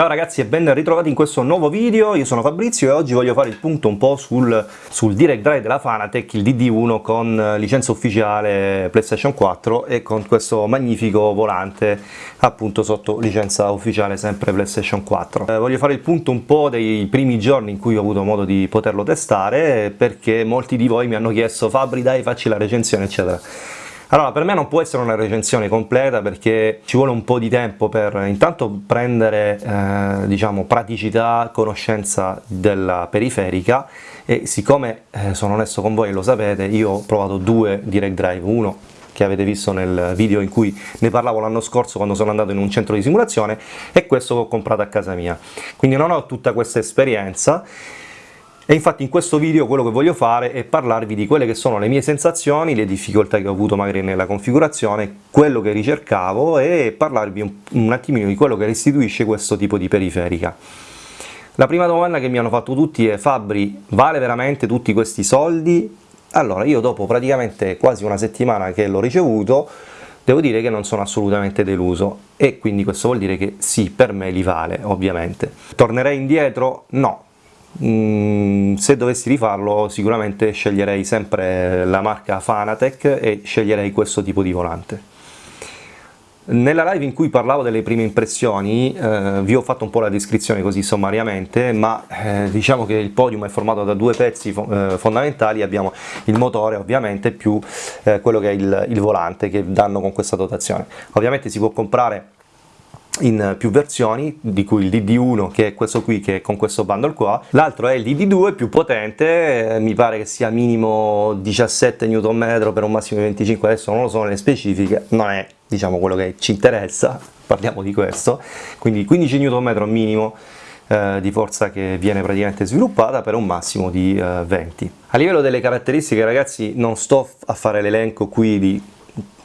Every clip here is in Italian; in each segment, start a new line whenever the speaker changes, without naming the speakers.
Ciao ragazzi e ben ritrovati in questo nuovo video, io sono Fabrizio e oggi voglio fare il punto un po' sul, sul Direct Drive della Fanatec, il DD1 con licenza ufficiale PlayStation 4 e con questo magnifico volante appunto sotto licenza ufficiale sempre PlayStation 4. Eh, voglio fare il punto un po' dei primi giorni in cui ho avuto modo di poterlo testare perché molti di voi mi hanno chiesto Fabri dai facci la recensione eccetera. Allora, per me non può essere una recensione completa perché ci vuole un po' di tempo per intanto prendere eh, diciamo, praticità, conoscenza della periferica e siccome eh, sono onesto con voi e lo sapete, io ho provato due Direct Drive, uno che avete visto nel video in cui ne parlavo l'anno scorso quando sono andato in un centro di simulazione e questo che ho comprato a casa mia. Quindi non ho tutta questa esperienza e infatti in questo video quello che voglio fare è parlarvi di quelle che sono le mie sensazioni, le difficoltà che ho avuto magari nella configurazione, quello che ricercavo e parlarvi un, un attimino di quello che restituisce questo tipo di periferica. La prima domanda che mi hanno fatto tutti è Fabri, vale veramente tutti questi soldi? Allora, io dopo praticamente quasi una settimana che l'ho ricevuto, devo dire che non sono assolutamente deluso e quindi questo vuol dire che sì, per me li vale, ovviamente. Tornerei indietro? No, Mm, se dovessi rifarlo sicuramente sceglierei sempre la marca Fanatec e sceglierei questo tipo di volante. Nella live in cui parlavo delle prime impressioni eh, vi ho fatto un po' la descrizione così sommariamente, ma eh, diciamo che il podium è formato da due pezzi fo eh, fondamentali, abbiamo il motore ovviamente più eh, quello che è il, il volante che danno con questa dotazione. Ovviamente si può comprare in più versioni, di cui il DD1 che è questo qui che è con questo bundle qua, l'altro è il DD2 più potente, mi pare che sia minimo 17 Nm per un massimo di 25, adesso non lo so nelle specifiche, non è diciamo quello che ci interessa, parliamo di questo, quindi 15 Nm minimo eh, di forza che viene praticamente sviluppata per un massimo di eh, 20. A livello delle caratteristiche ragazzi non sto a fare l'elenco qui di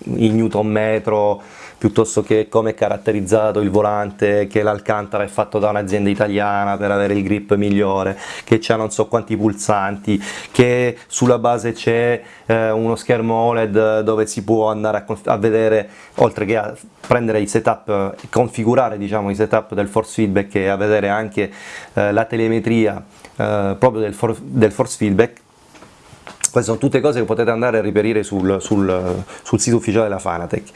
i newton metro piuttosto che come è caratterizzato il volante, che l'alcantara è fatto da un'azienda italiana per avere il grip migliore, che c'ha non so quanti pulsanti, che sulla base c'è eh, uno schermo OLED dove si può andare a, a vedere, oltre che a prendere i setup, configurare diciamo i setup del force feedback e a vedere anche eh, la telemetria eh, proprio del, for del force feedback, queste sono tutte cose che potete andare a riperire sul, sul, sul sito ufficiale della Fanatec.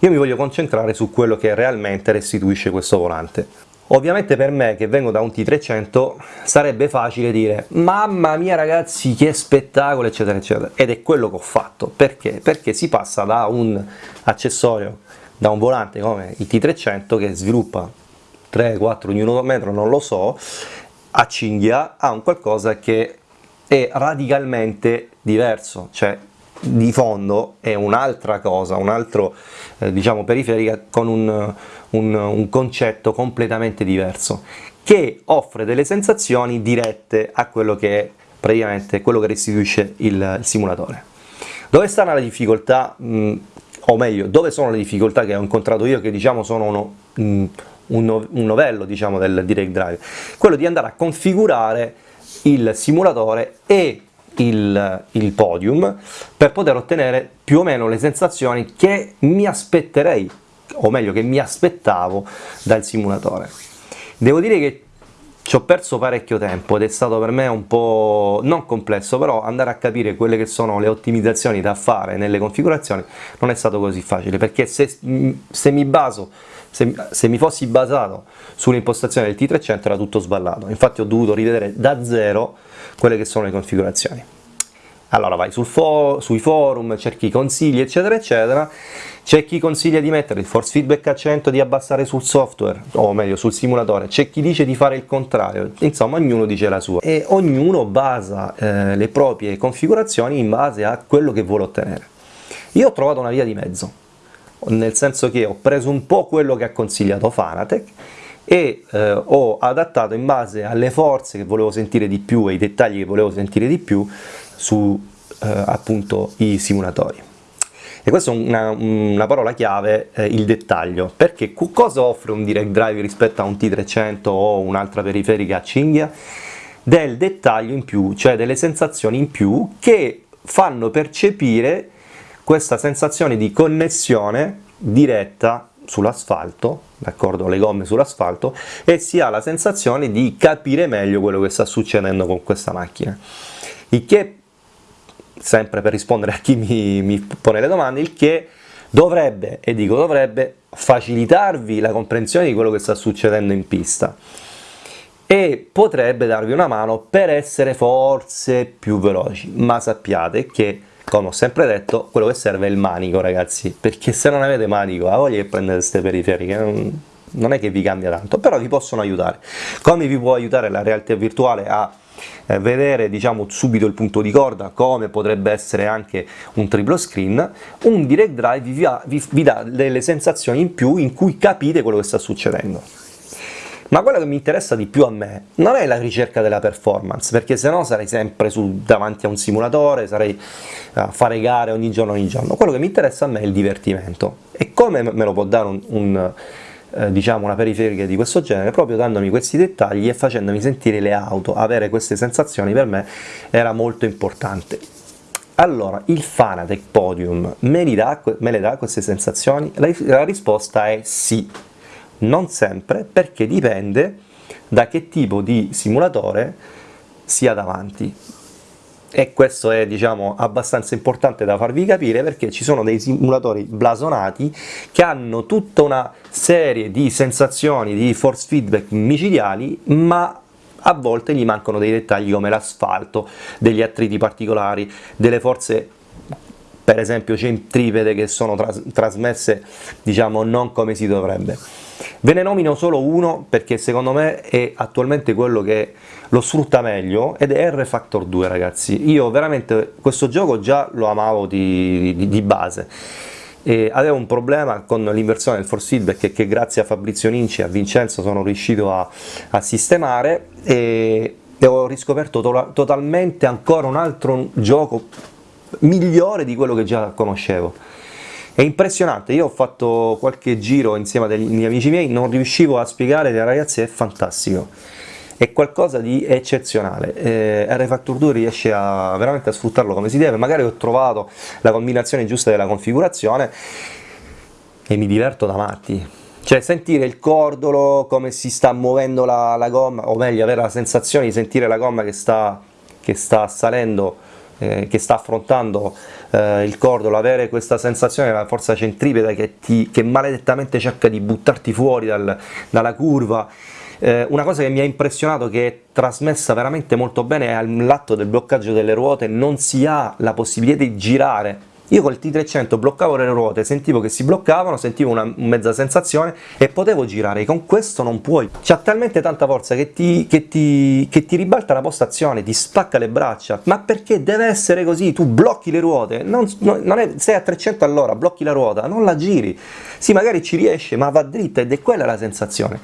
Io mi voglio concentrare su quello che realmente restituisce questo volante. Ovviamente per me che vengo da un T300 sarebbe facile dire mamma mia ragazzi che spettacolo eccetera eccetera ed è quello che ho fatto perché? Perché si passa da un accessorio, da un volante come il T300 che sviluppa 3-4 Nm non lo so a cinghia a un qualcosa che è radicalmente diverso, cioè di fondo è un'altra cosa, un altro eh, diciamo periferica con un, un, un, concetto completamente diverso che offre delle sensazioni dirette a quello che è praticamente quello che restituisce il, il simulatore. Dove sta la difficoltà, mh, mm, o meglio, dove sono le difficoltà che ho incontrato io che diciamo sono uno, mh, mm, un, un novello diciamo, del Direct Drive? Quello di andare a configurare il simulatore e il, il, podium per poter ottenere più o meno le sensazioni che mi aspetterei, o meglio che mi aspettavo dal simulatore. Devo dire che ci ho perso parecchio tempo ed è stato per me un po' non complesso, però andare a capire quelle che sono le ottimizzazioni da fare nelle configurazioni non è stato così facile, perché se, se mi baso se, se, mi fossi basato sull'impostazione del T300 era tutto sballato, infatti ho dovuto rivedere da zero quelle che sono le configurazioni. Allora vai sul fo sui forum, cerchi consigli eccetera eccetera, c'è chi consiglia di mettere il force feedback a 100, di abbassare sul software, o meglio sul simulatore, c'è chi dice di fare il contrario, insomma ognuno dice la sua. E ognuno basa eh, le proprie configurazioni in base a quello che vuole ottenere. Io ho trovato una via di mezzo, nel senso che ho preso un po' quello che ha consigliato Fanatec e eh, ho adattato in base alle forze che volevo sentire di più e i dettagli che volevo sentire di più su eh, appunto i simulatori. E questa è una, una parola chiave, eh, il dettaglio, perché cosa offre un direct drive rispetto a un T300 o un'altra periferica a cinghia? Del dettaglio in più, cioè delle sensazioni in più che fanno percepire questa sensazione di connessione diretta sull'asfalto, d'accordo, le gomme sull'asfalto e si ha la sensazione di capire meglio quello che sta succedendo con questa macchina. Il che, sempre per rispondere a chi mi, mi pone le domande, il che dovrebbe, e dico dovrebbe, facilitarvi la comprensione di quello che sta succedendo in pista. E potrebbe darvi una mano per essere forse più veloci, ma sappiate che come ho sempre detto, quello che serve è il manico ragazzi, perché se non avete manico, ha voglia che prendete queste periferiche, non, non è che vi cambia tanto, però vi possono aiutare. Come vi può aiutare la realtà virtuale a eh, vedere diciamo subito il punto di corda come potrebbe essere anche un triplo screen un direct drive vi, vi, vi dà delle sensazioni in più in cui capite quello che sta succedendo ma quello che mi interessa di più a me non è la ricerca della performance, perché se no sarei sempre su, davanti a un simulatore, sarei a fare gare ogni giorno ogni giorno. Quello che mi interessa a me è il divertimento. E come me lo può dare un, un eh, diciamo una periferica di questo genere? Proprio dandomi questi dettagli e facendomi sentire le auto, avere queste sensazioni per me era molto importante. Allora, il Fanatec Podium me, dà, me le dà queste sensazioni? La, la risposta è sì non sempre, perché dipende da che tipo di simulatore sia davanti. E questo è diciamo abbastanza importante da farvi capire perché ci sono dei simulatori blasonati che hanno tutta una serie di sensazioni di force feedback micidiali ma a volte gli mancano dei dettagli come l'asfalto, degli attriti particolari, delle forze per esempio centripede che sono tras trasmesse diciamo non come si dovrebbe. Ve ne nomino solo uno perché secondo me è attualmente quello che lo sfrutta meglio ed è R-Factor 2 ragazzi. Io veramente questo gioco già lo amavo di, di, di base. E avevo un problema con l'inversione del force feedback che grazie a Fabrizio Ninci e a Vincenzo sono riuscito a, a sistemare e, e, ho riscoperto to totalmente ancora un altro gioco migliore di quello che già conoscevo è impressionante, io ho fatto qualche giro insieme a degli amici miei, non riuscivo a spiegare, ragazzi è fantastico, è qualcosa di eccezionale, eh, R-Factor 2 riesce a, veramente a sfruttarlo come si deve, magari ho trovato la combinazione giusta della configurazione e mi diverto da matti, cioè sentire il cordolo, come si sta muovendo la, la gomma, o meglio avere la sensazione di sentire la gomma che sta, che sta salendo, eh, che sta affrontando eh, il cordolo, avere questa sensazione della forza centripeta che, ti, che maledettamente cerca di buttarti fuori dal, dalla curva, eh, una cosa che mi ha impressionato che è trasmessa veramente molto bene è all'atto del bloccaggio delle ruote non si ha la possibilità di girare io col T300 bloccavo le ruote, sentivo che si bloccavano, sentivo una mezza sensazione e potevo girare, con questo non puoi. C'ha talmente tanta forza che ti, che, ti, che ti, ribalta la postazione, ti spacca le braccia, ma perché deve essere così? Tu blocchi le ruote, non, non è, sei a 300 all'ora, blocchi la ruota, non la giri. Sì, magari ci riesce, ma va dritta ed è quella la sensazione.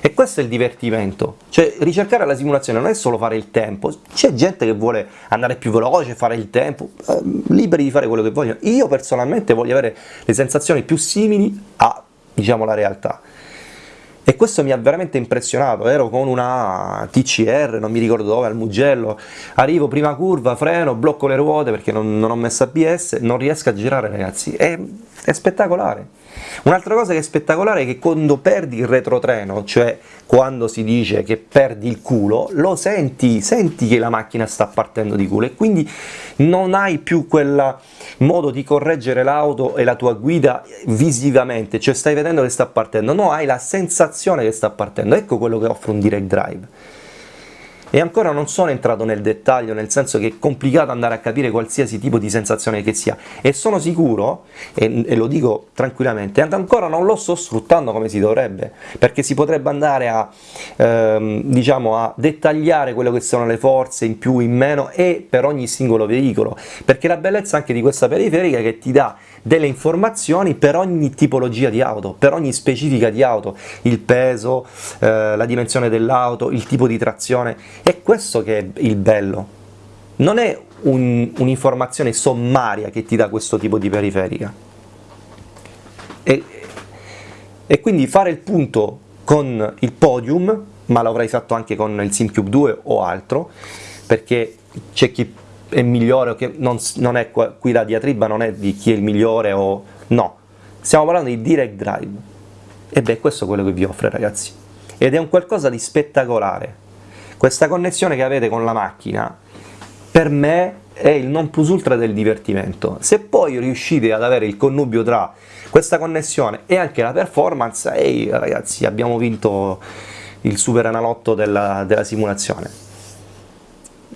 E questo è il divertimento. Cioè, ricercare la simulazione non è solo fare il tempo, c'è gente che vuole andare più veloce, fare il tempo, eh, liberi di fare quello che vuoi voglio. Io personalmente voglio avere le sensazioni più simili a, diciamo, la realtà. E questo mi ha veramente impressionato, ero con una TCR, non mi ricordo dove, al Mugello, arrivo prima curva, freno, blocco le ruote perché non, non ho messo ABS, non riesco a girare ragazzi, è, è spettacolare. Un'altra cosa che è spettacolare è che quando perdi il retrotreno, cioè quando si dice che perdi il culo, lo senti, senti che la macchina sta partendo di culo e quindi non hai più quel modo di correggere l'auto e la tua guida visivamente, cioè stai vedendo che sta partendo, no, hai la sensazione che sta partendo, ecco quello che offre un direct drive e ancora non sono entrato nel dettaglio, nel senso che è complicato andare a capire qualsiasi tipo di sensazione che sia. E sono sicuro, e, e lo dico tranquillamente, ancora non lo sto sfruttando come si dovrebbe, perché si potrebbe andare a, ehm, diciamo, a dettagliare quelle che sono le forze in più, in meno e per ogni singolo veicolo, perché la bellezza anche di questa periferica è che ti dà delle informazioni per ogni tipologia di auto, per ogni specifica di auto, il peso, eh, la dimensione dell'auto, il tipo di trazione, è questo che è il bello. Non è un'informazione un sommaria che ti dà questo tipo di periferica. E, e quindi fare il punto con il podium, ma l'avrei fatto anche con il SimCube 2 o altro, perché c'è chi è migliore che non, non è qui la diatriba non è di chi è il migliore o no, stiamo parlando di direct drive E beh, questo è quello che vi offre ragazzi. Ed è un qualcosa di spettacolare. Questa connessione che avete con la macchina, per me è il non plus ultra del divertimento. Se poi riuscite ad avere il connubio tra questa connessione e anche la performance, ehi ragazzi, abbiamo vinto il super analotto della, della simulazione.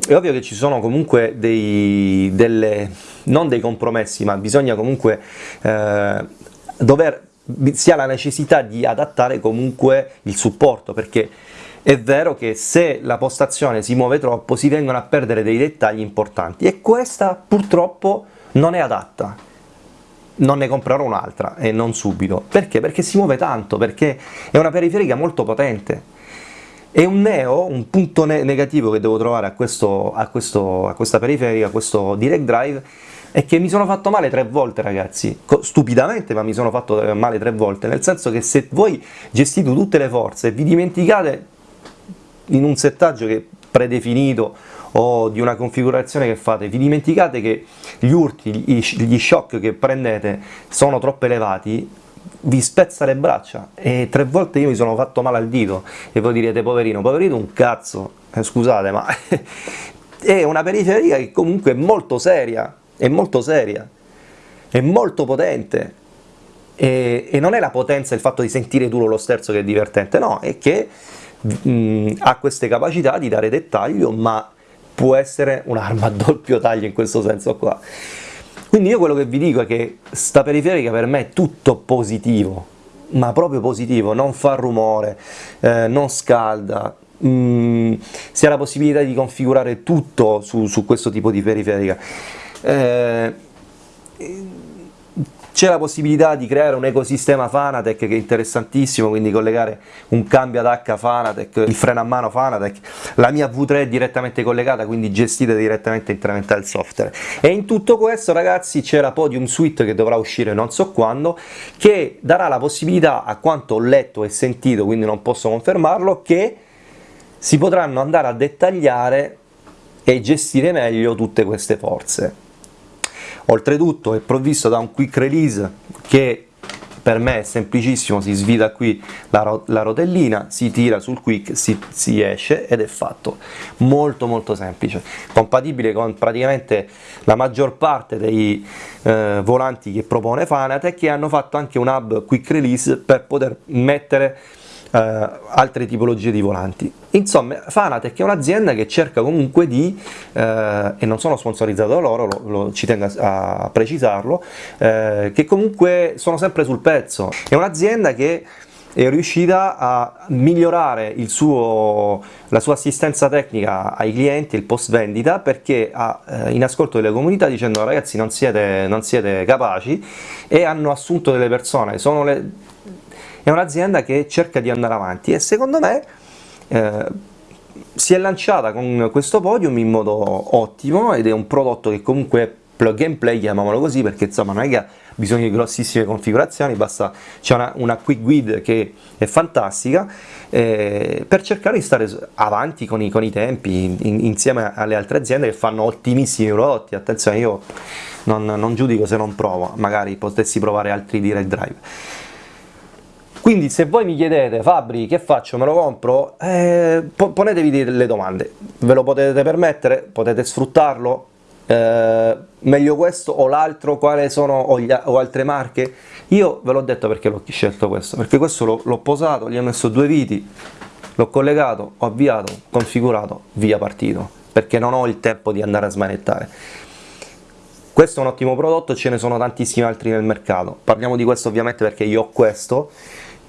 È ovvio che ci sono comunque dei, delle, non dei compromessi, ma bisogna comunque eh, dover, si ha la necessità di adattare comunque il supporto, perché è vero che se la postazione si muove troppo si vengono a perdere dei dettagli importanti e questa purtroppo non è adatta. Non ne comprerò un'altra e non subito. Perché? Perché si muove tanto, perché è una periferica molto potente. E un neo, un punto ne negativo che devo trovare a, questo, a, questo, a questa periferica, a questo direct drive, è che mi sono fatto male tre volte ragazzi, stupidamente ma mi sono fatto male tre volte, nel senso che se voi gestite tutte le forze e vi dimenticate in un settaggio che predefinito o di una configurazione che fate, vi dimenticate che gli urti, gli shock che prendete sono troppo elevati, vi spezza le braccia e tre volte io mi sono fatto male al dito. E voi direte poverino, poverino un cazzo, eh, scusate ma è una periferia che comunque è molto seria, è molto seria, è molto potente. E, e non è la potenza il fatto di sentire duro lo sterzo che è divertente, no, è che mh, ha queste capacità di dare dettaglio, ma può essere un'arma a doppio taglio in questo senso qua. Quindi io quello che vi dico è che sta periferica per me è tutto positivo, ma proprio positivo, non fa rumore, eh, non scalda, mh, si ha la possibilità di configurare tutto su, su questo tipo di periferica. Eh, c'è la possibilità di creare un ecosistema Fanatec che è interessantissimo, quindi collegare un cambio ad H Fanatec, il freno a mano Fanatec, la mia V3 è direttamente collegata, quindi gestita direttamente tramite il software. E in tutto questo ragazzi c'è la Podium Suite che dovrà uscire non so quando, che darà la possibilità, a quanto ho letto e sentito, quindi non posso confermarlo, che si potranno andare a dettagliare e gestire meglio tutte queste forze. Oltretutto è provvisto da un quick release che per me è semplicissimo, si svita qui la, ro la rotellina, si tira sul quick, si, si, esce ed è fatto. Molto molto semplice, compatibile con praticamente la maggior parte dei eh, volanti che propone Fanatec che hanno fatto anche un hub quick release per poter mettere eh, altre tipologie di volanti. Insomma, Fanatec è un'azienda che cerca comunque di, eh, e non sono sponsorizzato da loro, lo, lo, ci tengo a, a precisarlo, eh, che comunque sono sempre sul pezzo. È un'azienda che è riuscita a migliorare suo, la sua assistenza tecnica ai clienti, il post vendita, perché ha eh, in ascolto delle comunità dicendo ragazzi non siete, non siete capaci e hanno assunto delle persone, sono le, è un'azienda che cerca di andare avanti e secondo me eh, si è lanciata con questo podium in modo ottimo ed è un prodotto che comunque plug and play, chiamiamolo così, perché insomma non è che ha bisogno di grossissime configurazioni, basta c'è una, una, quick guide che è fantastica eh, per cercare di stare avanti con i, con i tempi in, insieme alle altre aziende che fanno ottimissimi prodotti, attenzione io non, non giudico se non provo, magari potessi provare altri direct drive quindi se voi mi chiedete Fabri che faccio, me lo compro, eh, ponetevi delle domande, ve lo potete permettere, potete sfruttarlo, eh, meglio questo o l'altro, quali sono o, gli, o, altre marche? Io ve l'ho detto perché l'ho scelto questo, perché questo l'ho posato, gli ho messo due viti, l'ho collegato, ho avviato, configurato, via partito, perché non ho il tempo di andare a smanettare. Questo è un ottimo prodotto, ce ne sono tantissimi altri nel mercato, parliamo di questo ovviamente perché io ho questo,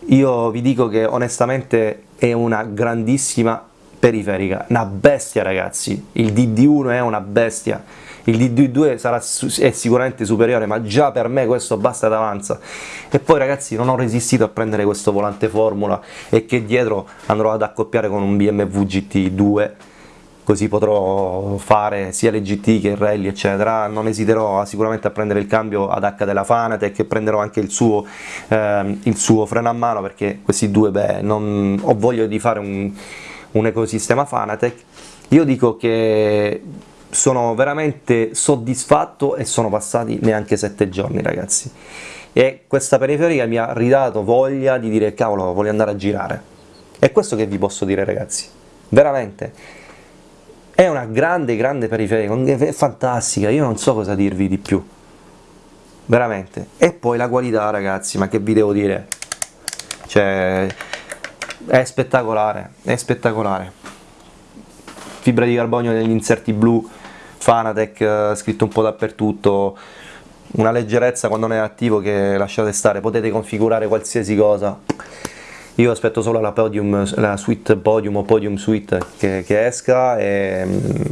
io vi dico che onestamente è una grandissima periferica, una bestia ragazzi, il DD1 è una bestia, il DD2 sarà, è sicuramente superiore, ma già per me questo basta ed avanza. E poi ragazzi non ho resistito a prendere questo volante formula e che dietro andrò ad accoppiare con un BMW GT2 così potrò fare sia le GT che il rally eccetera, non esiterò sicuramente a prendere il cambio ad H della Fanatec e prenderò anche il suo, eh, il suo freno a mano perché questi due, beh, non, ho voglia di fare un, un ecosistema Fanatec, io dico che sono veramente soddisfatto e sono passati neanche sette giorni ragazzi e questa periferica mi ha ridato voglia di dire cavolo voglio andare a girare. È questo che vi posso dire ragazzi, veramente. È una grande grande periferica, è fantastica, io non so cosa dirvi di più, veramente. E poi la qualità ragazzi, ma che vi devo dire, cioè è spettacolare, è spettacolare. Fibra di carbonio negli inserti blu, Fanatec eh, scritto un po' dappertutto, una leggerezza quando non è attivo che lasciate stare, potete configurare qualsiasi cosa. Io aspetto solo la, podium, la suite podium o podium suite che, che esca e,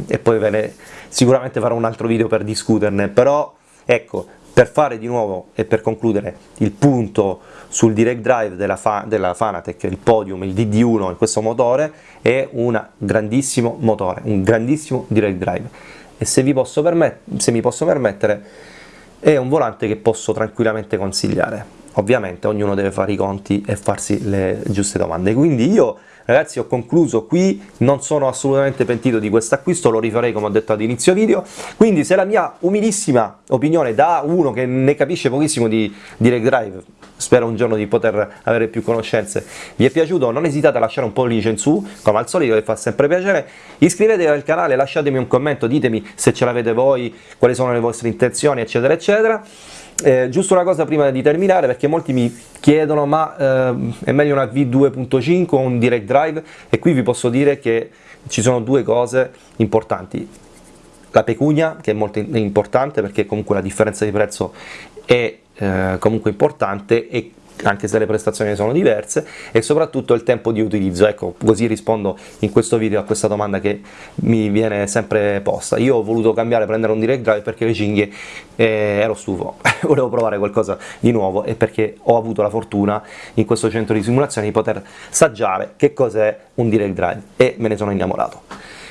e poi ne, sicuramente farò un altro video per discuterne, però ecco, per fare di nuovo e per concludere il punto sul direct drive della, Fa, della Fanatec, il Podium, il DD1 in questo motore è un grandissimo motore, un grandissimo direct drive. E se, se mi posso permettere è un volante che posso tranquillamente consigliare ovviamente ognuno deve fare i conti e farsi le giuste domande. Quindi io ragazzi ho concluso qui non sono assolutamente pentito di questo acquisto lo rifarei come ho detto ad inizio video. Quindi se la mia umilissima opinione da uno che ne capisce pochissimo di direct drive spero un giorno di poter avere più conoscenze vi è piaciuto non esitate a lasciare un pollice in su come al solito che fa sempre piacere. Iscrivetevi al canale lasciatemi un commento ditemi se ce l'avete voi quali sono le vostre intenzioni eccetera eccetera eh, giusto una cosa prima di terminare perché molti mi chiedono ma eh, è meglio una V2.5 o un direct drive? E qui vi posso dire che ci sono due cose importanti. La pecunia che è molto importante perché comunque la differenza di prezzo è eh, comunque importante e anche se le prestazioni sono diverse, e soprattutto il tempo di utilizzo. Ecco, così rispondo in questo video a questa domanda che mi viene sempre posta. Io ho voluto cambiare, prendere un direct drive perché le cinghie eh, ero stufo, volevo provare qualcosa di nuovo e perché ho avuto la fortuna in questo centro di simulazione di poter saggiare che cos'è un direct drive e me ne sono innamorato.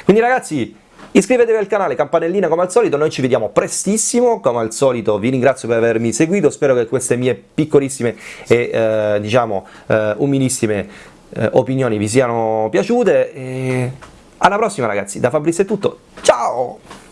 Quindi ragazzi, Iscrivetevi al canale, campanellina come al solito, noi ci vediamo prestissimo, come al solito vi ringrazio per avermi seguito, spero che queste mie piccolissime e eh, diciamo eh, umilissime eh, opinioni vi siano piaciute e alla prossima ragazzi, da Fabrizio è tutto, ciao!